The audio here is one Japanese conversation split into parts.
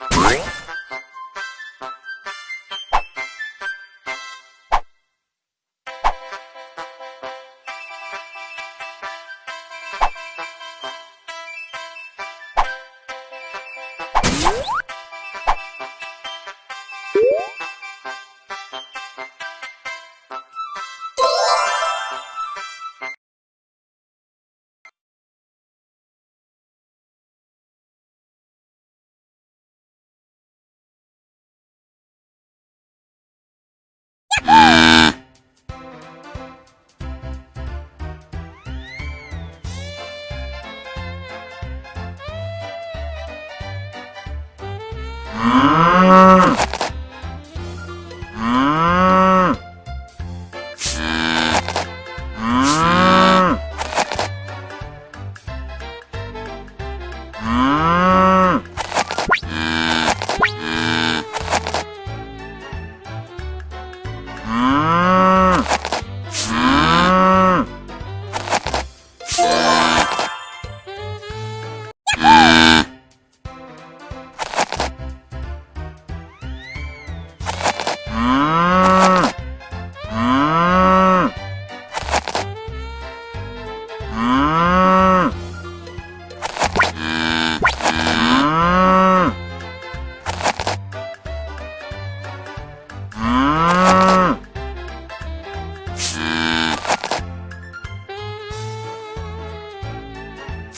you 음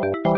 you